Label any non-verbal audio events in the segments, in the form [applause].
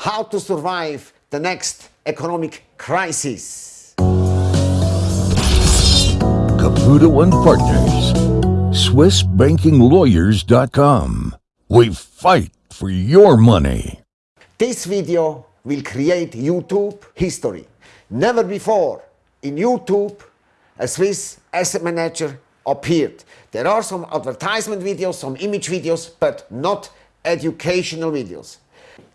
how to survive the next economic crisis. Caputo and Partners, SwissBankingLawyers.com. We fight for your money. This video will create YouTube history. Never before in YouTube a Swiss asset manager appeared. There are some advertisement videos, some image videos, but not educational videos.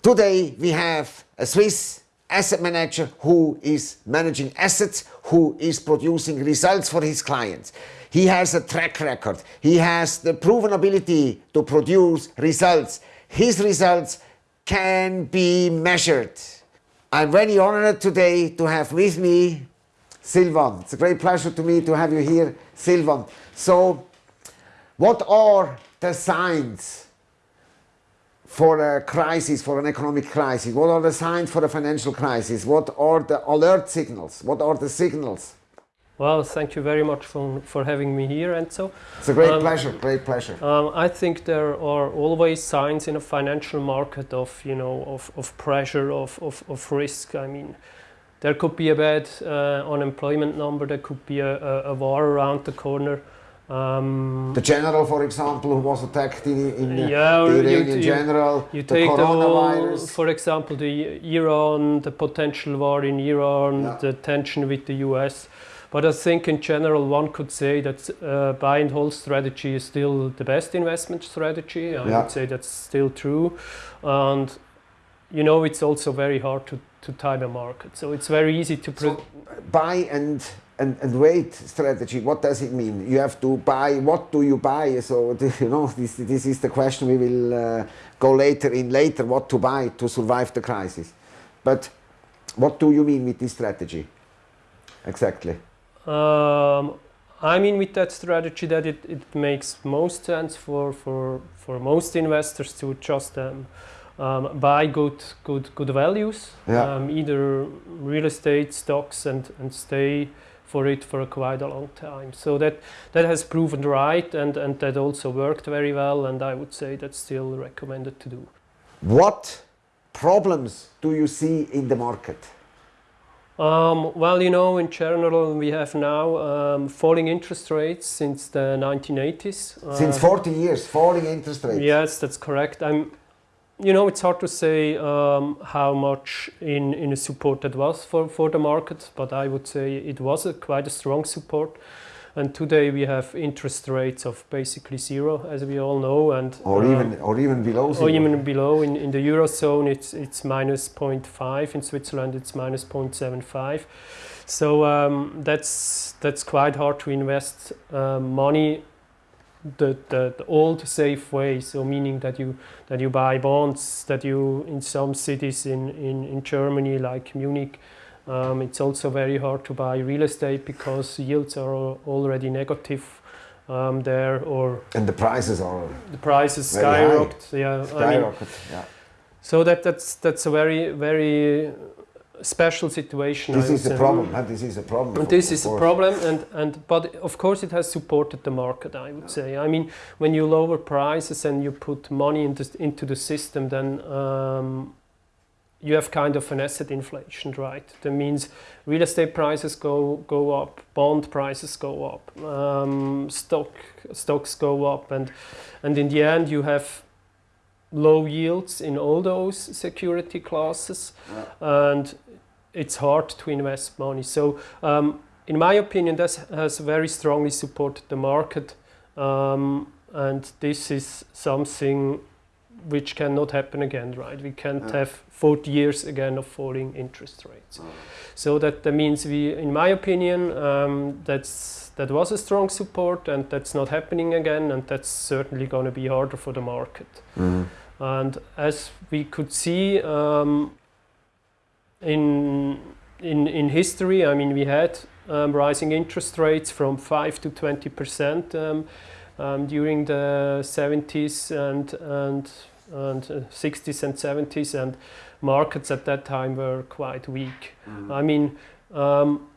Today we have a Swiss asset manager who is managing assets, who is producing results for his clients. He has a track record. He has the proven ability to produce results. His results can be measured. I'm very honored today to have with me Silvan. It's a great pleasure to me to have you here, Silvan. So, what are the signs for a crisis, for an economic crisis? What are the signs for a financial crisis? What are the alert signals? What are the signals? Well, thank you very much for, for having me here, Enzo. It's a great um, pleasure, great pleasure. Um, I think there are always signs in a financial market of, you know, of, of pressure, of, of, of risk. I mean, there could be a bad uh, unemployment number, there could be a, a, a war around the corner. Um, the general, for example, who was attacked in, in yeah, the Iranian you, general, you, take coronavirus. The, for example, the Iran, the potential war in Iran, yeah. the tension with the US. But I think in general, one could say that uh, buy and hold strategy is still the best investment strategy. I yeah. would say that's still true. And, you know, it's also very hard to, to time a market. So it's very easy to... So buy and and, and wait strategy, what does it mean? You have to buy, what do you buy? So, [laughs] you know, this, this is the question we will uh, go later in later, what to buy to survive the crisis. But what do you mean with this strategy? Exactly. Um, I mean with that strategy that it, it makes most sense for, for, for most investors to just um, um, buy good, good, good values, yeah. um, either real estate, stocks and, and stay for it for quite a long time. So that, that has proven right and, and that also worked very well and I would say that's still recommended to do. What problems do you see in the market? Um, well, you know, in general, we have now um, falling interest rates since the 1980s. Uh, since 40 years, falling interest rates. Yes, that's correct. I'm you know, it's hard to say um, how much in, in a support that was for, for the market, but I would say it was a, quite a strong support. And today we have interest rates of basically zero, as we all know, and or uh, even or even below zero. Or even below. In, in the eurozone, it's it's minus 0.5. In Switzerland, it's minus 0.75. So um, that's that's quite hard to invest uh, money the, the, the, old safe way, so meaning that you that you buy bonds, that you in some cities in, in, in Germany like Munich, um, it's also very hard to buy real estate because yields are already negative um, there or and the prices are the prices skyrocket yeah skyrocket I mean, yeah. So that that's that's a very very special situation. This is a problem. This is a problem. And this is a problem, and and but of course it has supported the market. I would say. I mean, when you lower prices and you put money into into the system, then um, you have kind of an asset inflation, right? That means real estate prices go go up, bond prices go up, um, stock stocks go up, and and in the end you have low yields in all those security classes yeah. and it's hard to invest money. So um, in my opinion, this has very strongly supported the market. Um, and this is something which cannot happen again, right? We can't yeah. have 40 years again of falling interest rates. Oh. So that, that means we, in my opinion, um, that's, that was a strong support and that's not happening again and that's certainly going to be harder for the market. Mm -hmm. And as we could see, um, in, in, in history, I mean, we had um, rising interest rates from 5 to 20 percent um, um, during the 70s and, and, and uh, 60s and 70s, and markets at that time were quite weak. Mm. I mean, um,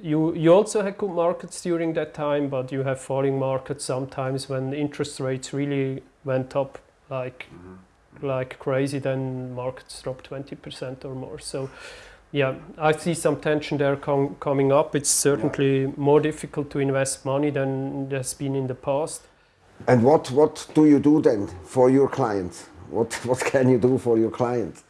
you, you also had good markets during that time, but you have falling markets sometimes when interest rates really went up like mm -hmm. Like crazy, then markets drop 20% or more. So, yeah, I see some tension there com- coming up. It's certainly more difficult to invest money than it has been in the past. And what, what do you do then for your clients? What, [laughs] what can you do for your clients?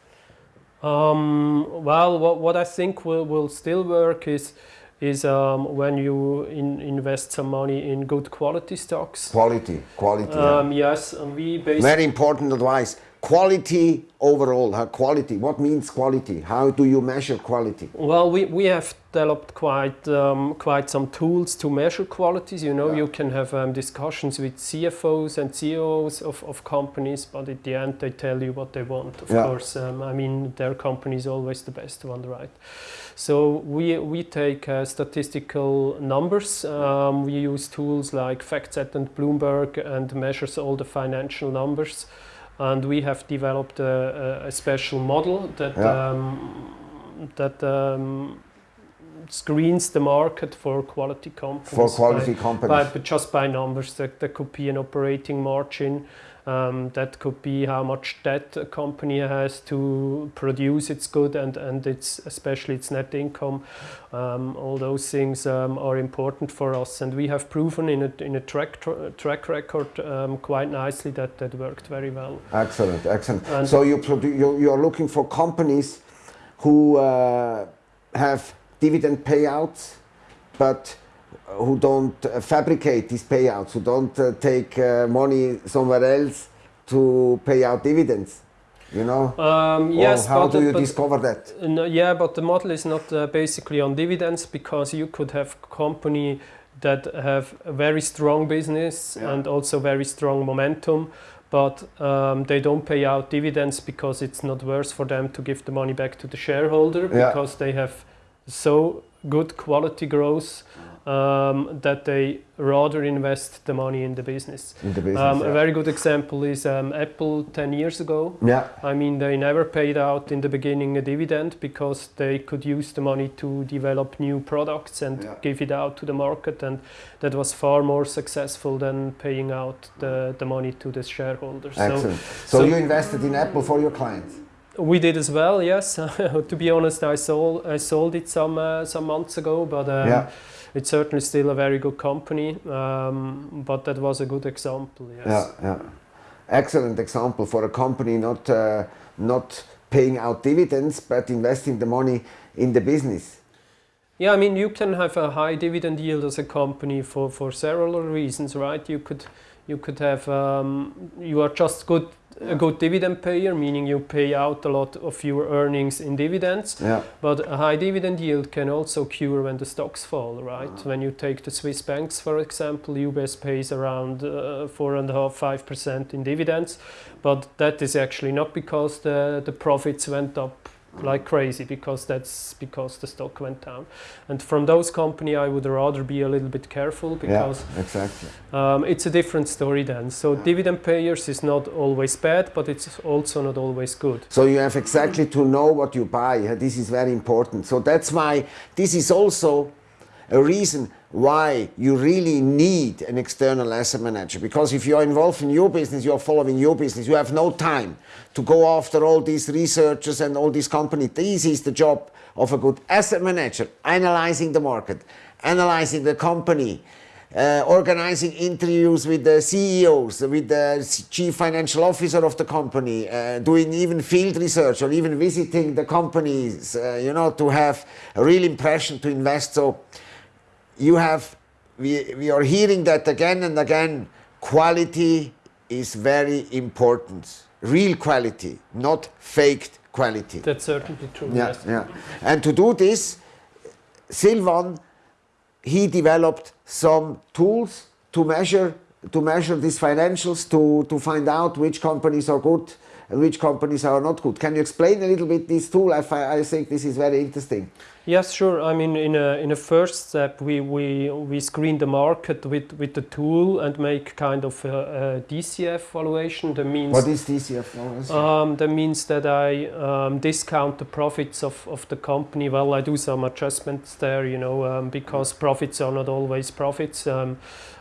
Um, well, what, what I think will, will still work is is um, when you in, invest some money in good quality stocks. Quality, quality. Um, yeah. yes, and we basically Very important advice. Quality overall. Huh? Quality. What means quality? How do you measure quality? Well, we, we have developed quite um, quite some tools to measure qualities. You know, Yeah. you can have um, discussions with CFOs and CEOs of, of companies, but at the end they tell you what they want. Of Yeah. course, um, I mean their company is always the best one, right? So we we take uh, statistical numbers. Um, we use tools like FactSet and Bloomberg and measures all the financial numbers. And we have developed a, a, special model that Yeah. um, that um, screens the market for quality companies. For quality by, companies. by, but just by numbers. That, that could be an operating margin. Um, that could be how much debt a company has to produce its good and, and its especially its net income. Um, all those things um, are important for us, and we have proven in a, in a track tr- track record um, quite nicely that that worked very well. Excellent, excellent. And- so you, produ- you you are looking for companies who uh, have dividend payouts, but who don't uh, fabricate these payouts, who don't uh, take uh, money somewhere else to pay out dividends. You know. Um, Or yes, how but, do you discover that? No, yeah, but the model is not uh, basically on dividends because you could have company that have a very strong business Yeah. and also very strong momentum, but um, they don't pay out dividends because it's not worth for them to give the money back to the shareholder Yeah. because they have so good quality growth um, that they rather invest the money in the business. In the business. Um, yeah. A very good example is um, Apple 10 years ago. yeah. I mean, they never paid out in the beginning a dividend because they could use the money to develop new products and Yeah. give it out to the market, and that was far more successful than paying out the, the money to the shareholders. Excellent. So, so- you invested in Apple for your clients. We did as well, yes. [laughs] to be honest, I sold I sold it some uh, some months ago, but um, Yeah. It's certainly still a very good company. Um, but that was a good example, yes. Yeah, yeah. Excellent example for a company not uh, not paying out dividends but investing the money in the business. Yeah, I mean, you can have a high dividend yield as a company for, for several reasons, right? You could you could have um, you are just good a good dividend payer, meaning you pay out a lot of your earnings in dividends. Yeah, But a high dividend yield can also cure when the stocks fall, right? When you take the Swiss banks, for example, UBS pays around uh, four and a half, five percent in dividends, but that is actually not because the the profits went up like crazy, because that's because the stock went down. And from those company, I would rather be a little bit careful because yeah, exactly. um, it's a different story then. So dividend payers is not always bad, but it's also not always good. So you have exactly to know what you buy. This is very important. So that's why this is also a reason why you really need an external asset manager. Because if you are involved in your business, you are following your business, you have no time to go after all these researchers and all these companies. This is the job of a good asset manager, analyzing the market, analyzing the company, uh, organizing interviews with the CEOs, with the chief financial officer of the company, uh, doing even field research or even visiting the companies, uh, you know, to have a real impression to invest. So you have, we, we are hearing that again and again, quality is very important. Real quality, not faked quality. That's certainly true. Yeah, yes. yeah. And to do this, Silvan, he developed some tools to measure to measure these financials to, to find out which companies are good and which companies are not good. Can you explain a little bit this tool? I, I think this is very interesting. Yes, sure. I mean, in a in a first step, we we we screen the market with with the tool and make kind of a, a DCF valuation. That means What is DCF? um, that means that I um, discount the profits of, of the company. Well, I do some adjustments there, you know, um, because profits are not always profits. Um,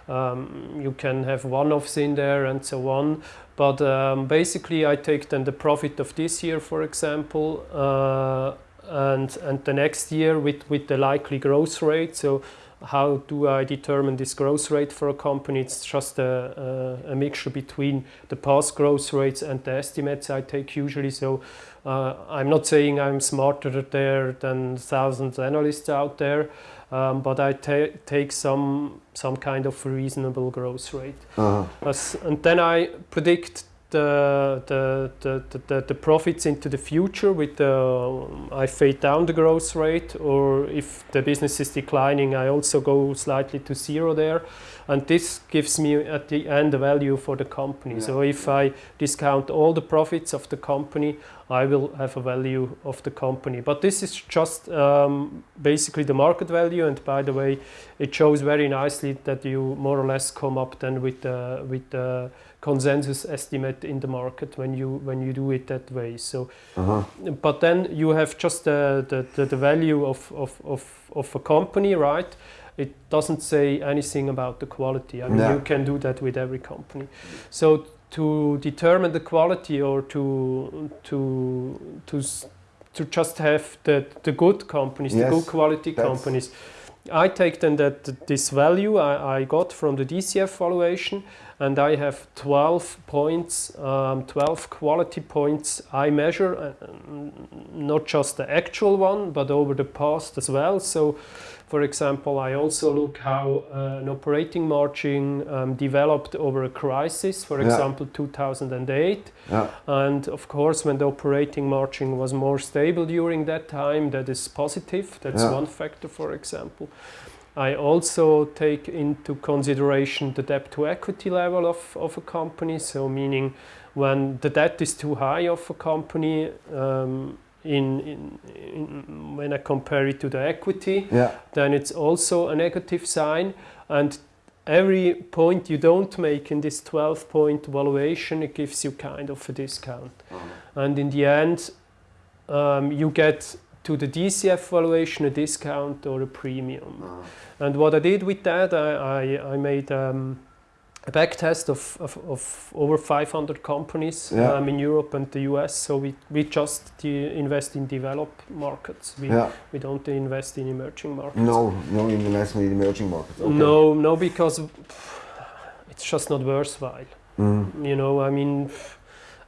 um, you can have one-offs in there and so on. But um, basically, I take then the profit of this year, for example, uh, and and the next year with with the likely growth rate. So how do I determine this growth rate for a company? It's just a, a, a mixture between the past growth rates and the estimates I take usually. So uh, I'm not saying I'm smarter there than thousands of analysts out there, um, but I ta take some some kind of reasonable growth rate. Uh-huh. As, and then I predict the, the, the, the, the profits into the future with the, I fade down the growth rate or if the business is declining I also go slightly to zero there and this gives me at the end a value for the company. Yeah. So if I discount all the profits of the company I will have a value of the company. But this is just um, basically the market value and by the way it shows very nicely that you more or less come up then with the, with the consensus estimate in the market when you when you do it that way. So Uh-huh. but then you have just the, the, the, the value of, of, of, of a company right? It doesn't say anything about the quality. I mean No. you can do that with every company. So to determine the quality or to to to to just have the, the good companies Yes, the good quality companies I take then that this value I, I got from the DCF valuation and I have 12 points, um, 12 quality points I measure, uh, not just the actual one, but over the past as well. So, for example, I also look how uh, an operating margin um, developed over a crisis, for Yeah. example, 2008. Yeah. And of course, when the operating margin was more stable during that time, that is positive. That's Yeah. one factor, for example. I also take into consideration the debt to equity level of, of a company. So, meaning when the debt is too high of a company, um, in, in, in, when I compare it to the equity, Yeah. then it's also a negative sign. And every point you don't make in this 12 point valuation, it gives you kind of a discount. And in the end, um, you get to the DCF valuation a discount or a premium. And what I did with that, I, I, I made um, a back test of, of, of over 500 companies Yeah. um, in Europe and the US. So we, we just de- invest in developed markets. We, Yeah. we don't invest in emerging markets. No, no investment in emerging markets. Okay. No, no, because it's just not worthwhile. Mm. You know, I mean,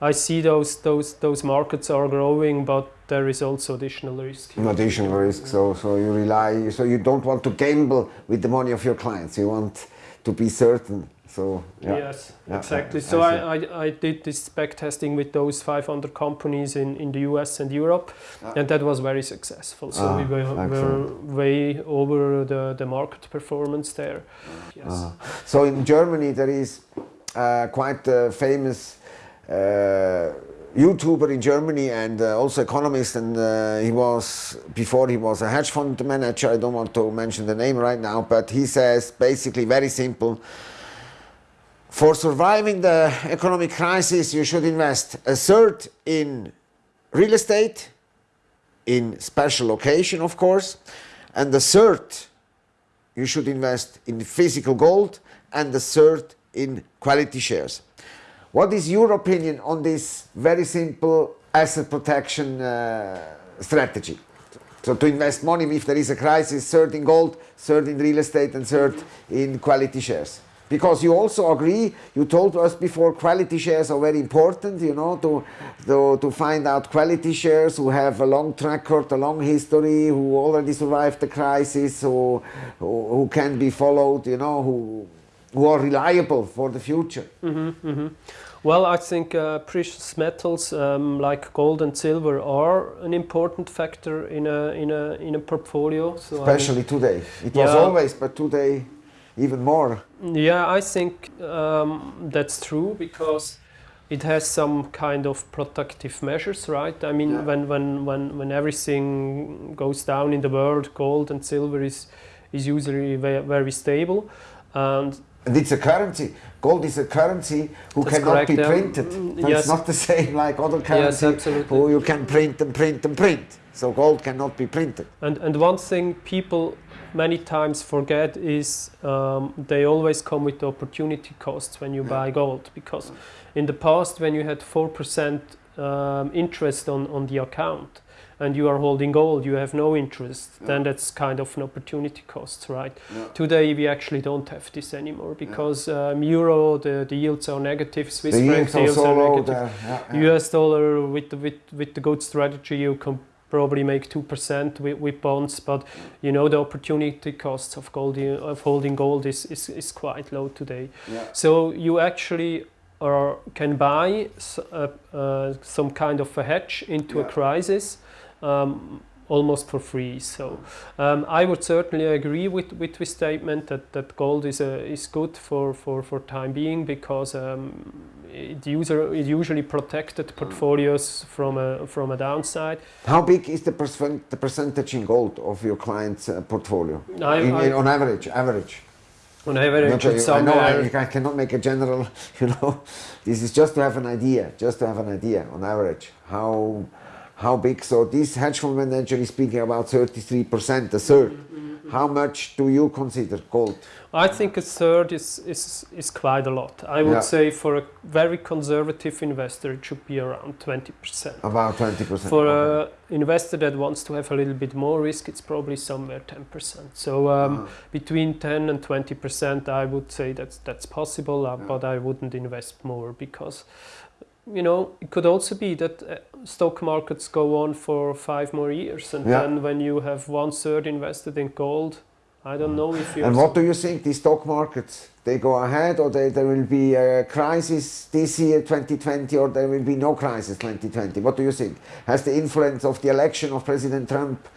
I see those those those markets are growing, but there is also additional risk. An additional risk. So, so you rely. So you don't want to gamble with the money of your clients. You want to be certain. So yeah. Yes, Yeah, exactly. I- so I I, I, did this back testing with those 500 companies in, in the US and Europe, Ah. and that was very successful. So Ah, we were, were way over the, the market performance there. Yes. Uh, so in Germany there is uh, quite a famous uh, YouTuber in Germany and uh, also economist and uh, he was before he was a hedge fund manager I don't want to mention the name right now but he says basically very simple for surviving the economic crisis you should invest a third in real estate in special location of course and the third you should invest in physical gold and the third in quality shares. What is your opinion on this very simple asset protection uh, strategy? So to invest money if there is a crisis, third in gold, third in real estate and third in quality shares. Because you also agree, you told us before, quality shares are very important, you know, to, to, to find out quality shares who have a long track record, a long history, who already survived the crisis, who, who, who can be followed, you know, who, who are reliable for the future. Mm-hmm. Well, I think uh, precious metals um, like gold and silver are an important factor in a in a in a portfolio. So I mean- Especially today. It was always, but today even more. Yeah, I think um, that's true because it has some kind of protective measures, right? I mean, Yeah. when, when, when, when everything goes down in the world, gold and silver is, is usually very, very stable. And And it's a currency. Gold is a currency who That's cannot correct, be printed. So yes. It's not the same [laughs] like other Yes, currency absolutely. who you can print and print and print. So gold cannot be printed. And and one thing people many times forget is um, they always come with the opportunity costs when you buy gold because in the past when you had four percent um, interest on on the account and you are holding gold you have no interest then that's kind of an opportunity cost right today we actually don't have this anymore because um, euro the, the yields are negative swiss the franc yields are so are low negative. Yeah, yeah. US dollar with the, with with the good strategy you can probably make two percent with, with bonds, but you know the opportunity costs of gold of holding gold is, is, is quite low today. Yeah. So you actually are, can buy uh, uh, some kind of a hedge into a Yeah. crisis. Um, almost for free so um, I would certainly agree with, with this statement that, that gold is, a, is good for, for, for time being because um, it, user, it usually protected portfolios from a, from a downside. How big is the, percent, the percentage in gold of your client's uh, portfolio? I, In- I, in- on average, average. on average, sure I know I, I cannot make a general, [laughs] you know, this is just to have an idea, just to have an idea on average. How, how big, so this hedge fund manager is speaking about 33%, a third. Mm-hmm, How much do you consider gold? I think a third is, is, is quite a lot. I would Yeah. say for a very conservative investor, it should be around 20%. About 20%. For okay. an investor that wants to have a little bit more risk, it's probably somewhere 10%. So um, Uh-huh. between 10 and 20%, I would say that's, that's possible, uh, Yeah. but I wouldn't invest more because, you know, it could also be that uh, stock markets go on for five more years. And Yeah. then when you have one third invested in gold, I don't know if you're And what do you think, the stock markets, they go ahead or they, there will be a crisis this year, 2020, or there will be no crisis 2020? What do you think? Has the influence of the election of President Trump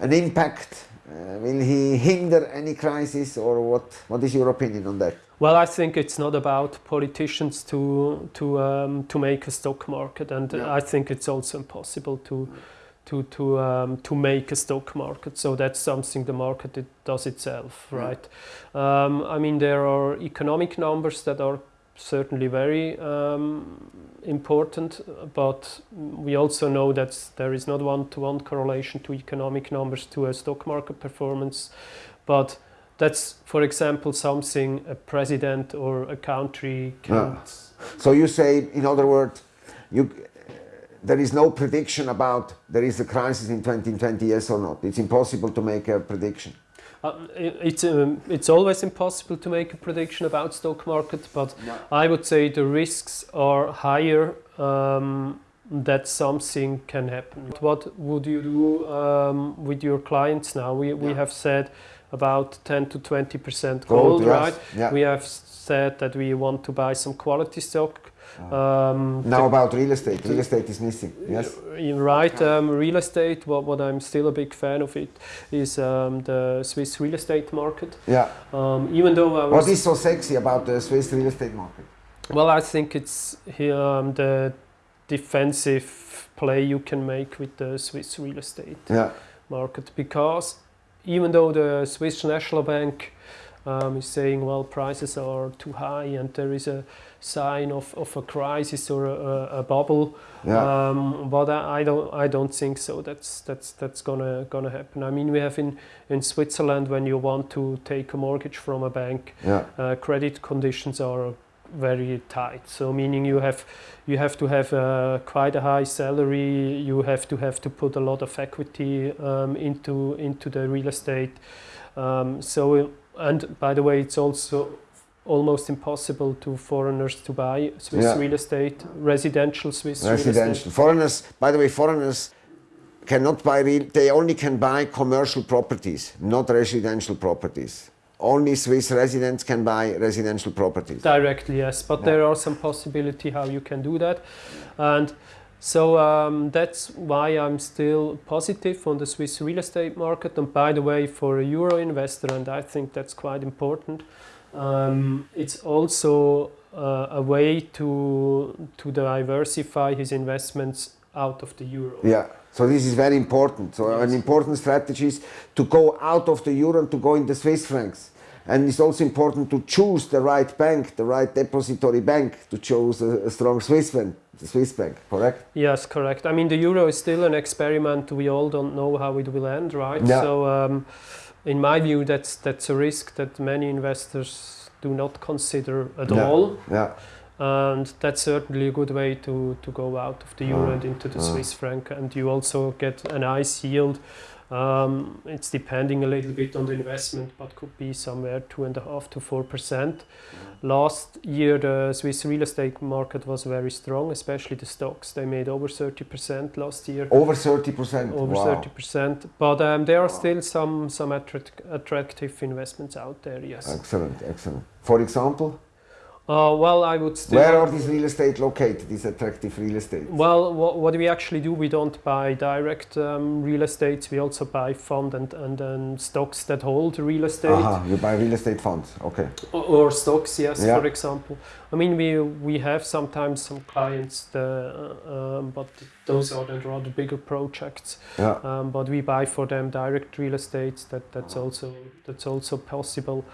an impact? Uh, will he hinder any crisis or what, what is your opinion on that? Well, I think it's not about politicians to to um, to make a stock market, and Yeah. I think it's also impossible to to to um, to make a stock market. So that's something the market it does itself, Yeah. right? Um, I mean, there are economic numbers that are certainly very um, important, but we also know that there is not one-to-one correlation to economic numbers to a stock market performance, but that's, for example, something a president or a country can't. So you say, in other words, you, there is no prediction about there is a crisis in 2020, yes or not. It's impossible to make a prediction. Uh, it's um, it's always impossible to make a prediction about stock market, but I would say the risks are higher um, that something can happen. What would you do um, with your clients now? We we have said about 10 to 20 percent Gold, gold, yes. right? Yeah. We have said that we want to buy some quality stock. Um, Now about real estate. Real estate is missing. Yes. you're right. Um, real estate. What, what I'm still a big fan of it is um, the Swiss real estate market. Yeah. Um, even though I What is so sexy about the Swiss real estate market? well, I think it's here, um, the defensive play you can make with the Swiss real estate Yeah. market because even though the Swiss National Bank um, is saying, well, prices are too high and there is a sign of, of a crisis or a, a, bubble, Yeah. um, but I, I don't I don't think so. That's that's that's gonna gonna happen. I mean, we have in in Switzerland when you want to take a mortgage from a bank, yeah. uh, credit conditions are very tight. So meaning you have you have to have uh, quite a high salary. You have to have to put a lot of equity um, into into the real estate. Um, so and by the way, it's also almost impossible to foreigners to buy Swiss Yeah. real estate, residential Swiss. Residential. Foreigners, by the way, foreigners cannot buy real, they only can buy commercial properties, not residential properties. Only Swiss residents can buy residential properties. Directly, yes, but there are some possibility how you can do that, and so um, that's why I'm still positive on the Swiss real estate market. And by the way, for a euro investor, and I think that's quite important, um, it's also uh, a way to to diversify his investments out of the euro. Yeah. So this is very important. So an important strategy is to go out of the euro and to go in the Swiss francs. And it's also important to choose the right bank, the right depository bank, to choose a, a strong Swiss bank, the Swiss bank, correct? Yes, correct. I mean, the euro is still an experiment. We all don't know how it will end, right? Yeah. So, um, in my view, that's that's a risk that many investors do not consider at Yeah. all, Yeah, and that's certainly a good way to to go out of the euro Ah, and into the ah. Swiss franc, and you also get a nice yield. Um, it's depending a little bit on the investment, but could be somewhere two and a half to four percent. Last year, the Swiss real estate market was very strong, especially the stocks. They made over 30% last year, over 30%. over wow. 30%. But um, there are still some some attract- attractive investments out there. Yes. Excellent, excellent. For example, Uh, well, I would still. where are these real estate located, these attractive real estate? Well, what, what we actually do, we don't buy direct um, real estates. We also buy fund and and um, stocks that hold real estate. Aha, you buy real estate funds, okay. Or, or stocks, yes, Yeah. for example. I mean, we we have sometimes some clients, the, uh, um, but those are then rather bigger projects. Yeah, Um, but we buy for them direct real estate. That that's also that's also possible.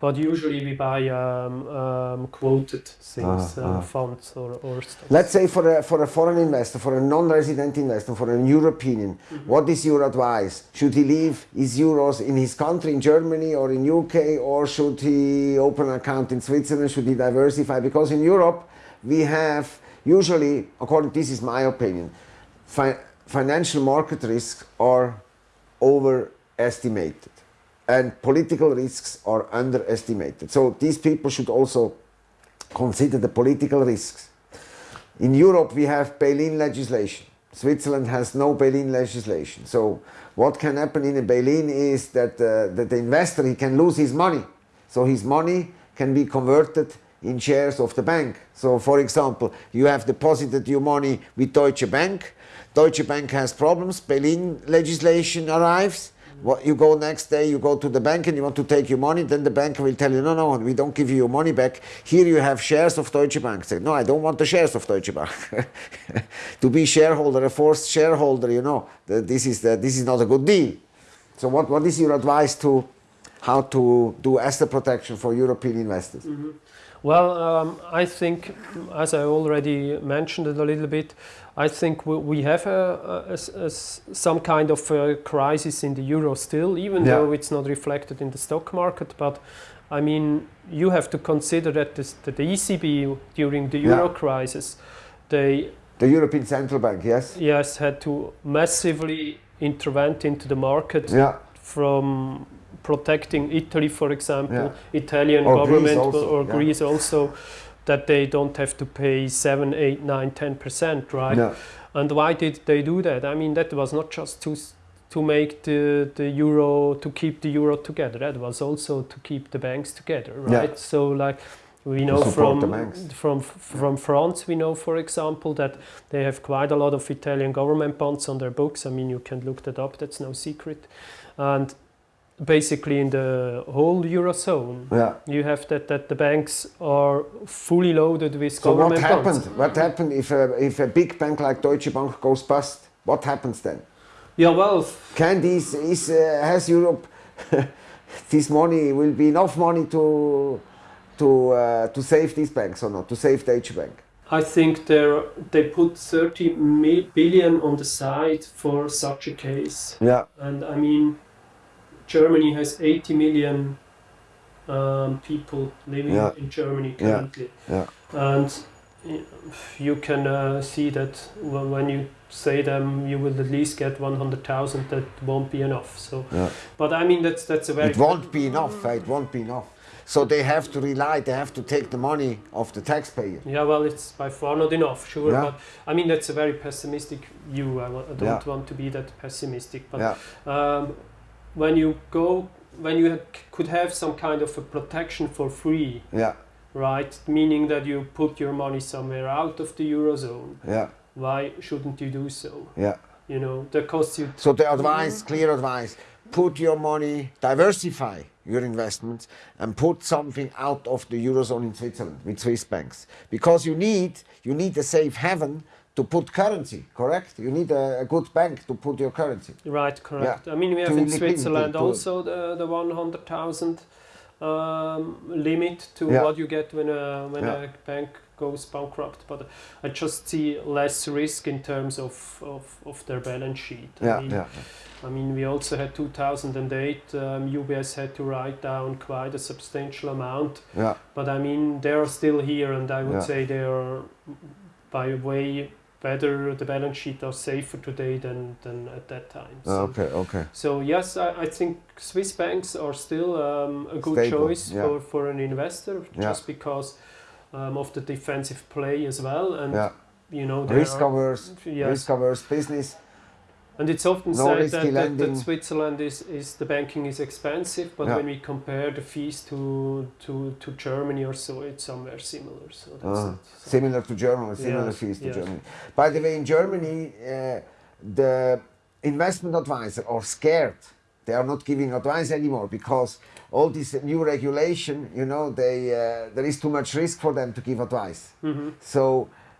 But usually we buy um, um, quoted things, Ah, uh, ah. funds or, or stocks. Let's say for a, for a foreign investor, for a non-resident investor, for an European, what is your advice? Should he leave his euros in his country, in Germany or in UK, or should he open an account in Switzerland? Should he diversify? Because in Europe, we have usually, according this is my opinion, fi- financial market risks are overestimated and political risks are underestimated. So these people should also consider the political risks. In Europe, we have bail-in legislation. Switzerland has no bail-in legislation. So what can happen in a bail-in is that, uh, that the investor he can lose his money. So his money can be converted in shares of the bank. So for example, you have deposited your money with Deutsche Bank. Deutsche Bank has problems. Bail-in legislation arrives. What you go next day, you go to the bank and you want to take your money, then the bank will tell you, no, no, we don't give you your money back. Here you have shares of Deutsche Bank. Say, no, I don't want the shares of Deutsche Bank. [laughs] to be shareholder, a forced shareholder, you know, this is the, this is not a good deal. So what, what is your advice to how to do asset protection for European investors? Mm-hmm. Well, um, I think, as I already mentioned it a little bit, I think we, we have a, a- a s- a s- some kind of a crisis in the euro still, even Yeah. though it's not reflected in the stock market. But I mean, you have to consider that, this, that the ECB during the euro Yeah. crisis, they The European Central Bank, yes? yes had to massively intervene into the market Yeah, from protecting Italy, for example, Yeah. Italian Or Greece government also, or yeah. Greece also, that they don't have to pay 7, 8, 9, 10 percent, right? yeah, And why did they do that? I mean, that was not just to to make the, the euro to keep the euro together. That was also to keep the banks together, Yeah. right? So like we know from from from France, we know, for example, that they have quite a lot of Italian government bonds on their books. I mean, you can look that up. That's no secret. And basically, in the whole eurozone, yeah. you have that that the banks are fully loaded with So what government happened? bonds. What happened if a, if a big bank like Deutsche Bank goes bust? What happens then? Yeah, well, Can this is uh, has Europe [laughs] this money will be enough money to to uh, to save these banks or not to save Deutsche Bank? I think they they put 30 mi- billion on the side for such a case. Yeah, And I mean, Germany has 80 million um, people living Yeah. in Germany currently. yeah, And you can uh, see that when you say them, you will at least get 100,000. That won't be enough. So, yeah. but I mean, that's that's a very It won't be enough. uh, It won't be enough. So they have to rely. They have to take the money of the taxpayer. Yeah, well, it's by far not enough, sure. Yeah. But I mean, that's a very pessimistic view. I, I don't Yeah. want to be that pessimistic. But Yeah, um, when you go, when you could have some kind of a protection for free, yeah, right? Meaning that you put your money somewhere out of the eurozone. yeah, Why shouldn't you do so? yeah. You know, that costs you. So the advice, clear advice, put your money, diversify your investments and put something out of the Eurozone in Switzerland with Swiss banks. Because you need, you need a safe haven to put currency, correct? You need a, a good bank to put your currency. Right, correct. I mean, we have To in Switzerland to- also the, the 100,000 um, limit to Yeah. what you get when a when Yeah. a bank goes bankrupt, but I just see less risk in terms of, of, of their balance sheet. I Yeah, mean, yeah. I mean, we also had 2008. Um, UBS had to write down quite a substantial amount, Yeah, but I mean, they are still here, and I would Yeah. say they are by way better. The balance sheet are safer today than than at that time. So, okay, okay. so yes, I, I think Swiss banks are still um, a good Stable, choice yeah. for, for an investor, Yeah. just because um, of the defensive play as well, and Yeah, you know, risk averse, Yes. risk averse business. And it's often No said that, that, that Switzerland is, is the banking is expensive, but Yeah. when we compare the fees to, to, to Germany or so, it's somewhere similar. So that's it. So- Similar to Germany, similar Yes, fees to yes. Germany. By the way, in Germany, uh, the investment advisor are scared. They are not giving advice anymore because all this new regulation, you know, they uh, there is too much risk for them to give advice. Mhm. So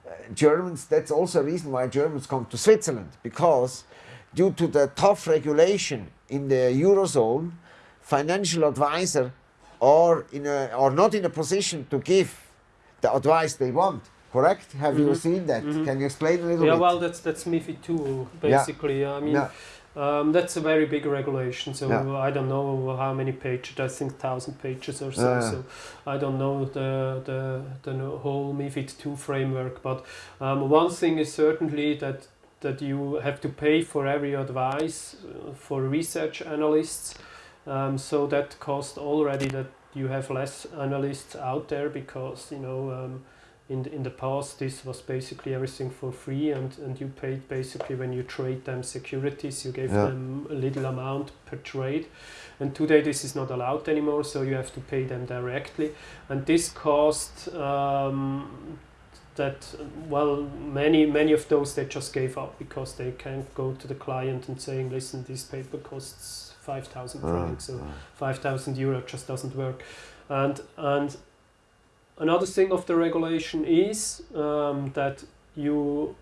uh, Germans, that's also a reason why Germans come to Switzerland because due to the tough regulation in the eurozone, financial advisor are in a, are not in a position to give the advice they want. Correct? Have you Mhm. seen that? Mhm. Can you explain a little bit? Yeah, bit? well, that's that's MiFID two basically. Yeah. I mean, yeah, um, that's a very big regulation. So Yeah. I don't know how many pages. I think thousand pages or so. Yeah. So I don't know the the the whole MiFID two framework. But um, one thing is certainly that that you have to pay for every advice uh, for research analysts. Um, so that cost already that you have less analysts out there because you know. Um, in the, in the past, this was basically everything for free, and, and you paid basically when you trade them securities, you gave Yeah. them a little amount per trade. And today, this is not allowed anymore, so you have to pay them directly. And this cost um, that well, many many of those they just gave up because they can't go to the client and saying, listen, this paper costs five thousand Ah, francs, so ah. 5,000 euro just doesn't work. And and another thing of the regulation is um, that you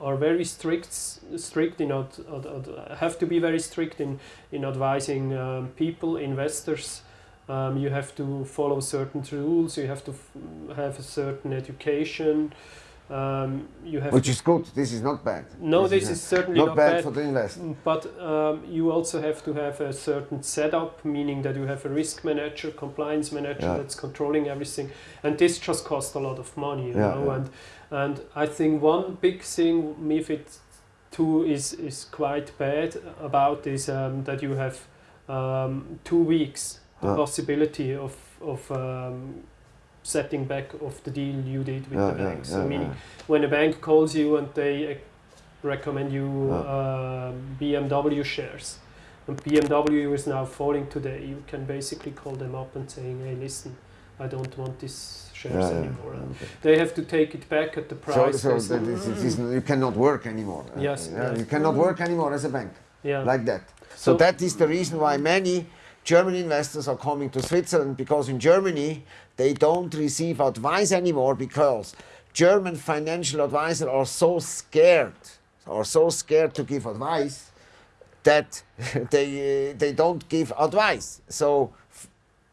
are very strict strict in ad, ad, ad, have to be very strict in in advising um, people investors um, you have to follow certain rules you have to f- have a certain education um, you have Which is good. This is not bad. no this is is certainly not, not, bad, bad for the investor. but um, you also have to have a certain setup, meaning that you have a risk manager, compliance manager Yeah. that's controlling everything, and this just costs a lot of money, you Yeah, know. yeah. And and I think one big thing MiFID two is is quite bad about is um, that you have um, two weeks the Yeah. possibility of of um, setting back of the deal you did with Yeah, the bank. so meaning when a bank calls you and they uh, recommend you um, BMW shares, and BMW is now falling today, you can basically call them up and saying, "Hey, listen, I don't want these shares anymore." Okay. they have to take it back at the price. so they that say- this, this is, you cannot work anymore. Uh, Yes, yes. You cannot work anymore as a bank yeah. like that. So, So- that is the reason why many German investors are coming to Switzerland because in Germany they don't receive advice anymore because German financial advisors are so scared, are so scared to give advice that [laughs] they uh, they don't give advice. So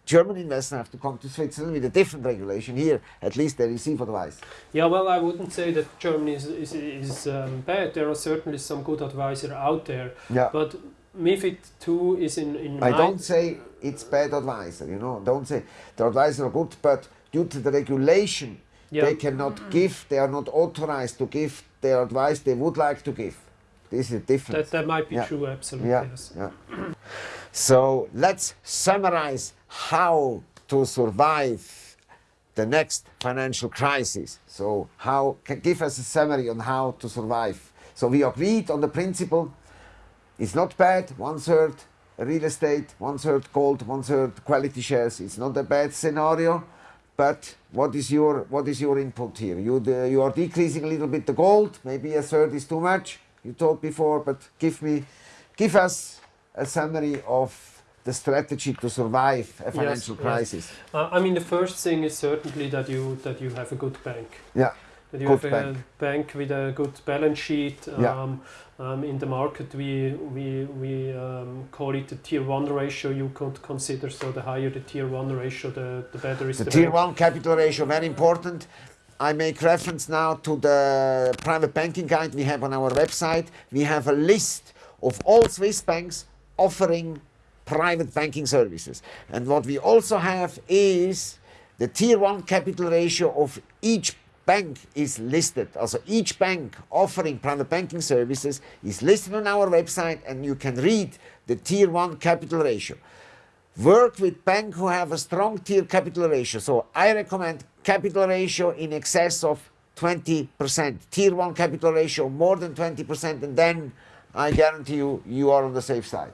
German investors have to come to Switzerland with a different regulation. Here, at least they receive advice. Yeah, well, I wouldn't say that Germany is, is, is um, bad. There are certainly some good advisors out there. Yeah. But MIFID 2 is in, in I my don't say it's bad advisor, you know. Don't say the advisors are good, but due to the regulation, yeah. they cannot mm-hmm. give. They are not authorized to give their advice they would like to give. This is different. that, that might be Yeah. true, absolutely. yeah, Yes. yeah. So let's summarize how to survive the next financial crisis. So how can give us a summary on how to survive. So we agreed on the principle. It's not bad. One third real estate, one third gold, one third quality shares. It's not a bad scenario. But what is your what is your input here? You the, you are decreasing a little bit the gold. Maybe a third is too much. You talked before, but give me, give us a summary of the strategy to survive a financial yes. crisis. Uh, I mean, the first thing is certainly that you that you have a good bank. Yeah. That you Good have a bank. bank with a good balance sheet. Yeah. Um, um, in the market, we we we um, call it the tier one ratio. You could consider so the higher the tier one ratio, the, the better is The the, tier bank. one capital ratio, very important. I make reference now to the private banking guide we have on our website. We have a list of all Swiss banks offering private banking services. And what we also have is the tier one capital ratio of each bank is listed. Also each bank offering private banking services is listed on our website and you can read the tier one capital ratio work with banks who have a strong tier capital ratio. So I recommend capital ratio in excess of 20%. Tier 1 capital ratio more than 20% and then I guarantee you, you are on the safe side.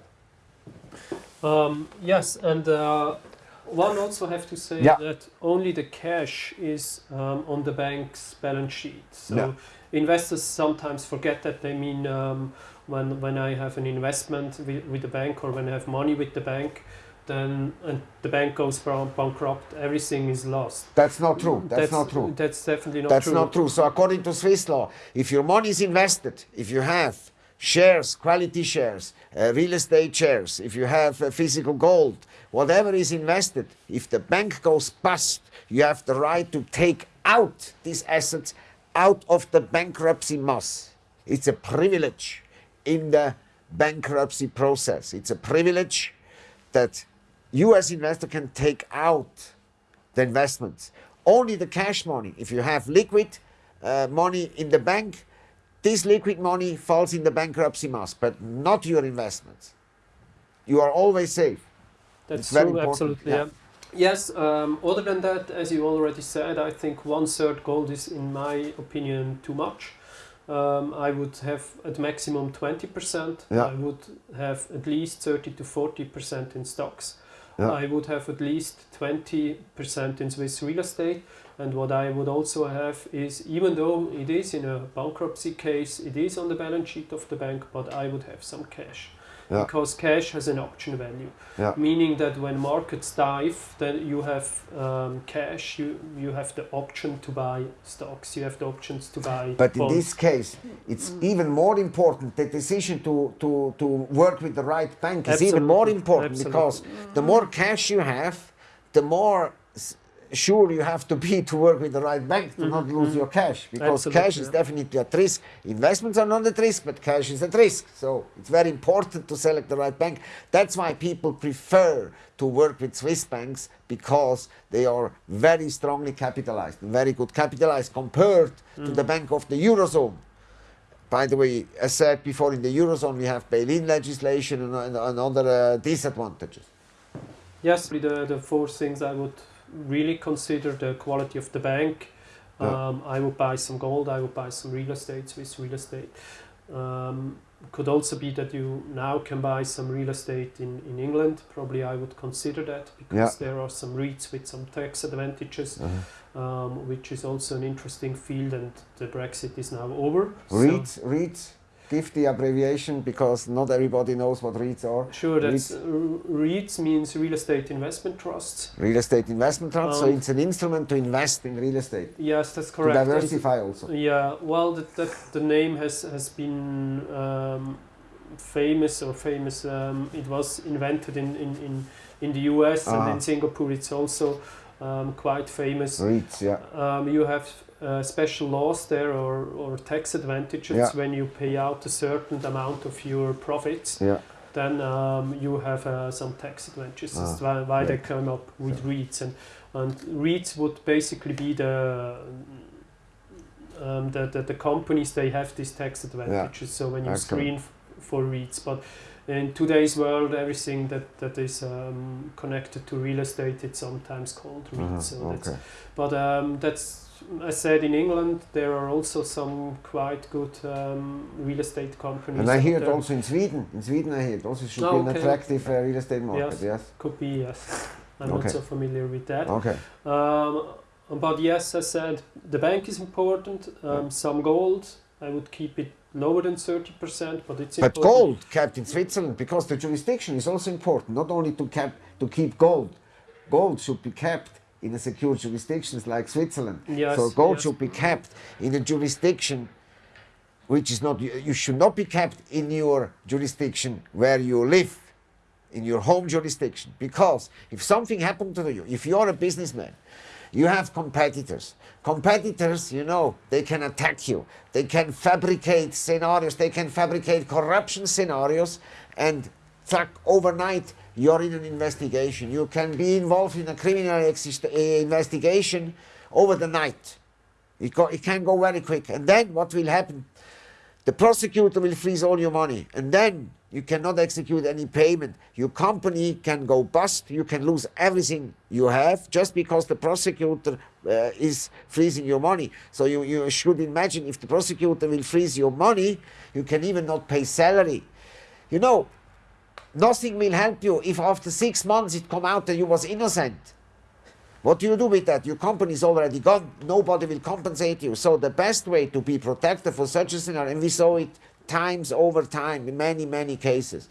Um, yes, and uh, one also have to say Yeah. that only the cash is um, on the bank's balance sheet. So Yeah. investors sometimes forget that. They mean um, when when I have an investment with, with the bank or when I have money with the bank, then and the bank goes bankrupt, everything is lost. That's not true. That's, not true. That's definitely not That's true. That's not true. So according to Swiss law, if your money is invested, if you have shares, quality shares, uh, real estate shares, if you have uh, physical gold, whatever is invested, if the bank goes bust, you have the right to take out these assets out of the bankruptcy mass. It's a privilege in the bankruptcy process. It's a privilege that you as investor can take out the investments. Only the cash money, if you have liquid uh, money in the bank, this liquid money falls in the bankruptcy mass, but not your investments. You are always safe. That's It's very true, important, absolutely. yeah. Yeah. Yes. Um, other than that, as you already said, I think one third gold is, in my opinion, too much. Um, I would have at maximum twenty percent. Yeah. I would have at least thirty to forty percent in stocks. Yeah. I would have at least twenty percent in Swiss real estate. And what I would also have is, even though it is in a bankruptcy case, it is on the balance sheet of the bank, but I would have some cash. Yeah. Because cash has an option value Yeah. meaning that when markets dive, then you have um, cash, you, you have the option to buy stocks, you have the options to buy But in this case, it's even more important. The decision to, to, to work with the right bank is even more important absolutely. because the more cash you have, the more s- sure you have to be to work with the right bank to not lose your cash because Mm-hmm, Absolutely, cash is definitely at risk. Investments are not at risk, but cash is at risk. So it's very important to select the right bank. That's why people prefer to work with Swiss banks because they are very strongly capitalized, very good capitalized compared to Mm. the bank of the Eurozone. By the way, as said before, in the Eurozone we have bail-in legislation and, and, and other uh, disadvantages. Yes, the, the four things I would really consider the quality of the bank. Yeah. Um, I would buy some gold, I would buy some real estate, Swiss real estate. Um, could also be that you now can buy some real estate in, in England. Probably I would consider that because there are some REITs with some tax advantages, Uh-huh. um, which is also an interesting field. And the Brexit is now over. so- REITs, REITs, give the abbreviation because not everybody knows what REITs are. Sure, that's REITs. uh, means real estate investment trusts. Real estate investment trust, so Um, it's an instrument to invest in real estate. Yes, that's To correct. And- diversify also. Yeah, well, that, that the name has has been um, famous or famous. Um, it was invented in in, in, in the U.S. and Ah. in Singapore. It's also um, quite famous. REITs, yeah. Um, you have uh, special laws there or, or tax advantages Yeah. when you pay out a certain amount of your profits. Yeah. Then um, you have uh, some tax advantages. That's why, why they came up with REITs and and REITs would basically be the um, the, the, the companies they have these tax advantages. So when you Excellent. screen for REITs, but in today's world, everything that that is um, connected to real estate, it's sometimes called REITs. Uh-huh, So that's, but um, that's I said in England there are also some quite good um, real estate companies. And I hear it also in Sweden. In Sweden, I hear it also should Oh, be an okay. attractive uh, real estate market. Yes. Yes. Could be yes. I'm Okay. not so familiar with that. Okay. Um, but yes, I said the bank is important. Um, Yeah. Some gold, I would keep it lower than thirty percent, but it's But important. gold kept in Switzerland because the jurisdiction is also important. Not only to cap to keep gold, gold should be kept in a secure jurisdictions like Switzerland. Yes, so gold yes. should be kept in a jurisdiction which is not, you should not be kept in your jurisdiction where you live, in your home jurisdiction. Because if something happened to you, if you're a businessman, you have competitors. Competitors, you know, they can attack you. They can fabricate scenarios. They can fabricate corruption scenarios and track overnight you're in an investigation. You can be involved in a criminal uh, investigation over the night. It, it can go very quick. And then what will happen? The prosecutor will freeze all your money. And then you cannot execute any payment. Your company can go bust. You can lose everything you have just because the prosecutor uh, is freezing your money. So you, you should imagine if the prosecutor will freeze your money, you can even not pay salary. You know, nothing will help you if after six months it come out that you was innocent. What do you do with that? Your company is already gone. Nobody will compensate you. So the best way to be protected for such a scenario, and we saw it times over time in many, many cases.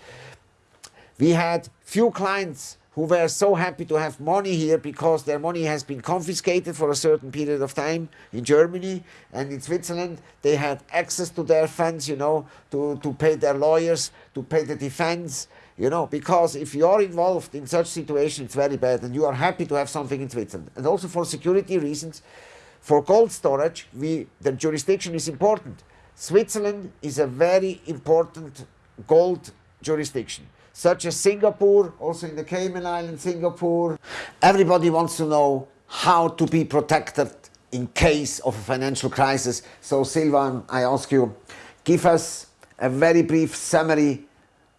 We had few clients who were so happy to have money here because their money has been confiscated for a certain period of time in Germany and in Switzerland. They had access to their funds, you know, to, to pay their lawyers, to pay the defense, you know, because if you are involved in such situation, it's very bad and you are happy to have something in Switzerland. And also for security reasons, for gold storage, we, the jurisdiction is important. Switzerland is a very important gold jurisdiction, such as Singapore, also in the Cayman Islands, Singapore. Everybody wants to know how to be protected in case of a financial crisis. So Silvan, I ask you, give us a very brief summary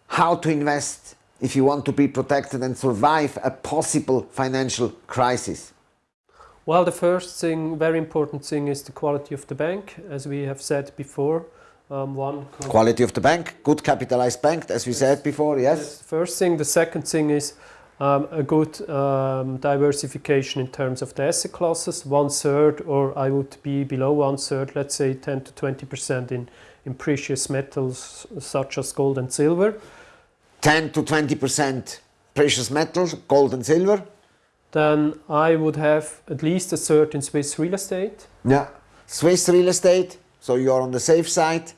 how to invest if you want to be protected and survive a possible financial crisis. Well, the first thing, very important thing, is the quality of the bank, as we have said before. Um, one Quality of the bank, good capitalized bank, as we said before, That's yes? first thing. The second thing is um, a good um, diversification in terms of the asset classes. One third, or I would be below one third, let's say 10 to 20 percent in, in precious metals such as gold and silver. 10 to 20% precious metals, gold and silver. Then I would have at least a third in Swiss real estate. Yeah. Swiss real estate, so you are on the safe side.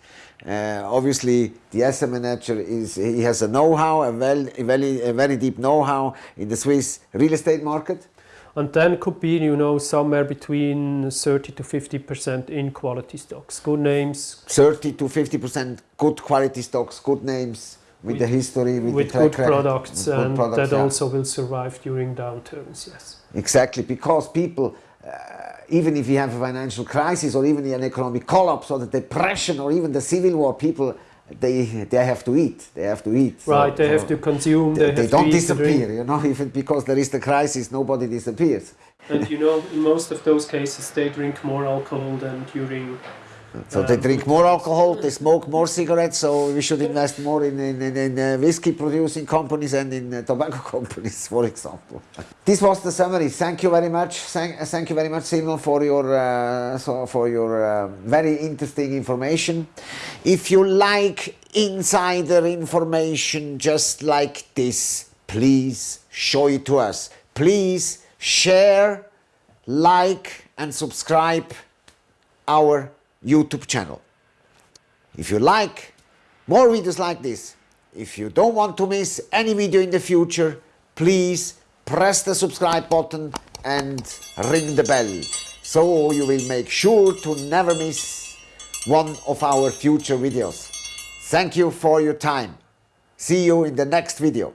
Uh, obviously, the asset manager is he has a know-how, a, well, a, very, a very deep know-how in the Swiss real estate market. And then could be, you know, somewhere between 30 to 50% in quality stocks. Good names, 30 to 50% good quality stocks, good names with, the history, with, with the good record. products, and products, that yeah. also will survive during downturns, yes. Exactly, because people, uh, even if you have a financial crisis or even an economic collapse or the depression or even the civil war, people they they have to eat. They have to eat. So- right, they so have to consume, They, they, they don't to eat, to drink. disappear, you know. [laughs] Even because there is the crisis, nobody disappears. And you know, in most of those cases, they drink more alcohol than during. So they Um, drink more alcohol, they smoke more cigarettes. So we should invest more in in, in, in uh, whiskey producing companies and in uh, tobacco [laughs] companies, for example. This was the summary. Thank you very much. Thank, uh, thank you very much, Simon, for your uh, so for your uh, very interesting information. If you like insider information just like this, please show it to us. Please share, like, and subscribe our YouTube channel. If you like more videos like this, if you don't want to miss any video in the future, please press the subscribe button and ring the bell so you will make sure to never miss one of our future videos. Thank you for your time. See you in the next video.